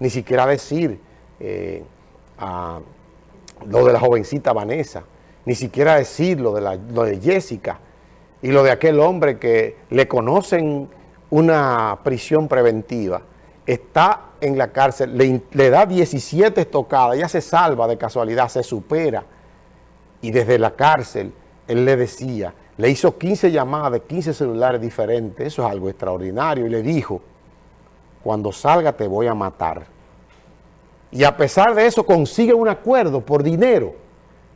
Ni siquiera decir eh, a lo de la jovencita Vanessa, ni siquiera decir lo de, la, lo de Jessica y lo de aquel hombre que le conocen una prisión preventiva, está en la cárcel, le, le da 17 estocadas, ya se salva de casualidad, se supera. Y desde la cárcel él le decía, le hizo 15 llamadas de 15 celulares diferentes, eso es algo extraordinario, y le dijo, cuando salga te voy a matar. Y a pesar de eso consigue un acuerdo por dinero.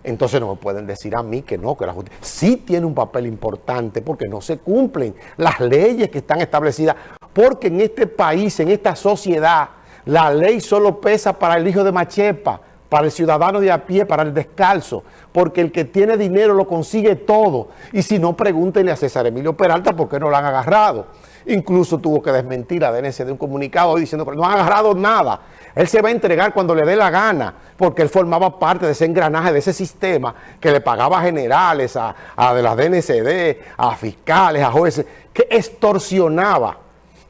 Entonces no me pueden decir a mí que no, que la justicia sí tiene un papel importante porque no se cumplen las leyes que están establecidas. Porque en este país, en esta sociedad, la ley solo pesa para el hijo de Machepa, para el ciudadano de a pie, para el descalzo, porque el que tiene dinero lo consigue todo. Y si no, pregúntenle a César Emilio Peralta por qué no lo han agarrado. Incluso tuvo que desmentir a DNC de un comunicado diciendo que no ha agarrado nada. Él se va a entregar cuando le dé la gana, porque él formaba parte de ese engranaje, de ese sistema que le pagaba a generales, a, a de las DNCD, a fiscales, a jueces, que extorsionaba.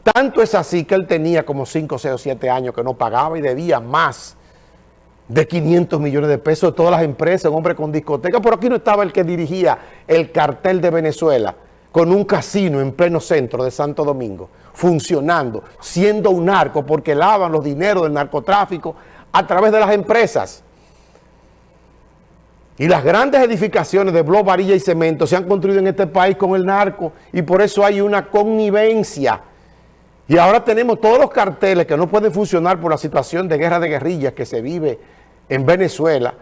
Tanto es así que él tenía como 5, 6 o 7 años que no pagaba y debía más de 500 millones de pesos de todas las empresas, un hombre con discoteca. Por aquí no estaba el que dirigía el cartel de Venezuela con un casino en pleno centro de Santo Domingo, funcionando, siendo un narco, porque lavan los dineros del narcotráfico a través de las empresas. Y las grandes edificaciones de blog, varilla y cemento se han construido en este país con el narco y por eso hay una connivencia y ahora tenemos todos los carteles que no pueden funcionar por la situación de guerra de guerrillas que se vive en Venezuela,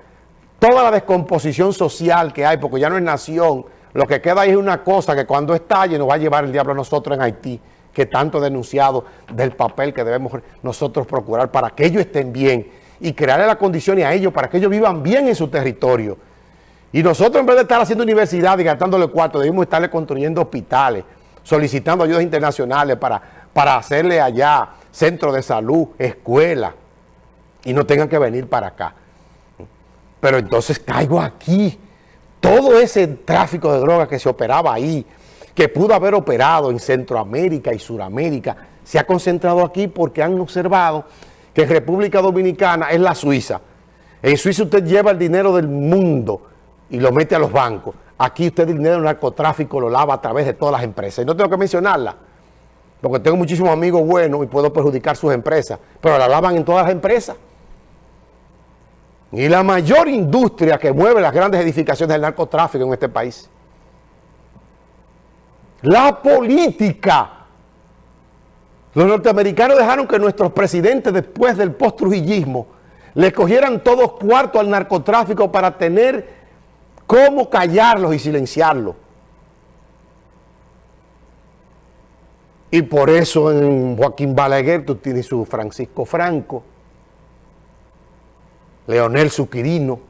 toda la descomposición social que hay, porque ya no es nación, lo que queda ahí es una cosa que cuando estalle nos va a llevar el diablo a nosotros en Haití, que tanto denunciado del papel que debemos nosotros procurar para que ellos estén bien y crearle las condiciones a ellos para que ellos vivan bien en su territorio. Y nosotros en vez de estar haciendo universidad y gastándole cuarto, debemos estarle construyendo hospitales, solicitando ayudas internacionales para, para hacerle allá centro de salud, escuela, y no tengan que venir para acá. Pero entonces caigo aquí. Todo ese tráfico de drogas que se operaba ahí, que pudo haber operado en Centroamérica y Suramérica, se ha concentrado aquí porque han observado que en República Dominicana es la Suiza. En Suiza usted lleva el dinero del mundo y lo mete a los bancos. Aquí usted el dinero del narcotráfico lo lava a través de todas las empresas. Y no tengo que mencionarla, porque tengo muchísimos amigos buenos y puedo perjudicar sus empresas, pero la lavan en todas las empresas. Y la mayor industria que mueve las grandes edificaciones del narcotráfico en este país. La política. Los norteamericanos dejaron que nuestros presidentes después del post-trujillismo le cogieran todos cuartos al narcotráfico para tener cómo callarlos y silenciarlos. Y por eso en Joaquín Balaguer tú tienes su Francisco Franco, Leonel Suquirino,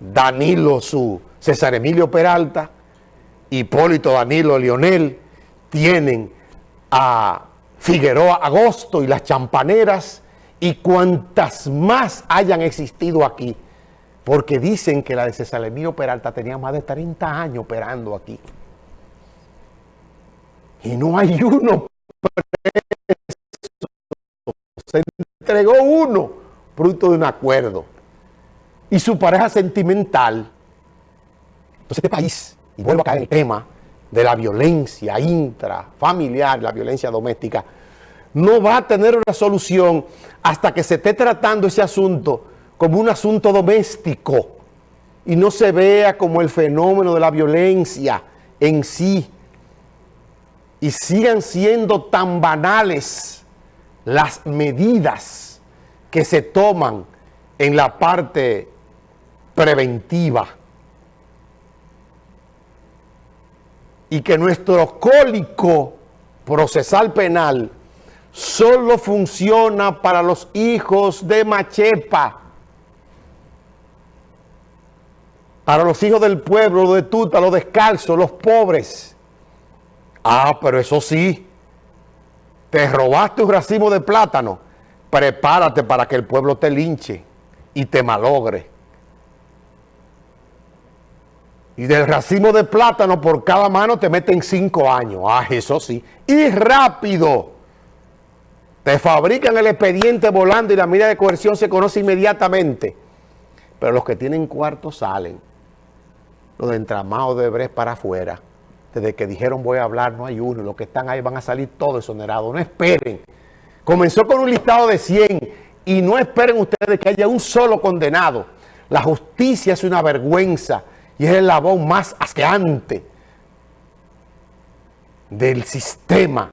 Danilo su César Emilio Peralta, Hipólito Danilo Leonel, tienen a Figueroa Agosto y las champaneras y cuantas más hayan existido aquí, porque dicen que la de César Emilio Peralta tenía más de 30 años operando aquí. Y no hay uno Se entregó uno, fruto de un acuerdo. Y su pareja sentimental. Entonces este país, y vuelvo a caer en el tema de la violencia intrafamiliar, la violencia doméstica, no va a tener una solución hasta que se esté tratando ese asunto como un asunto doméstico y no se vea como el fenómeno de la violencia en sí y sigan siendo tan banales las medidas que se toman en la parte preventiva. Y que nuestro cólico procesal penal solo funciona para los hijos de Machepa, para los hijos del pueblo, de Tuta, los descalzos, los pobres. Ah, pero eso sí, te robaste un racimo de plátano, prepárate para que el pueblo te linche y te malogre. Y del racimo de plátano por cada mano te meten cinco años. Ah, eso sí. Y rápido Te fabrican el expediente volando y la medida de coerción se conoce inmediatamente. Pero los que tienen cuartos salen. Los de entramado de Brest para afuera. Desde que dijeron voy a hablar, no hay uno. Los que están ahí van a salir todos exonerados. No esperen. Comenzó con un listado de 100 y no esperen ustedes que haya un solo condenado. La justicia es una vergüenza y es el labón más asqueante del sistema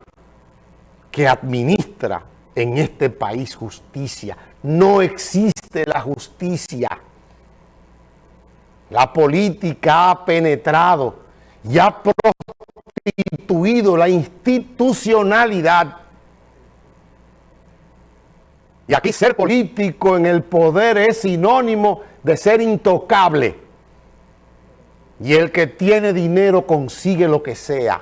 que administra en este país justicia. No existe la justicia. La política ha penetrado y ha prostituido la institucionalidad. Y aquí ser político en el poder es sinónimo de ser intocable. Y el que tiene dinero consigue lo que sea.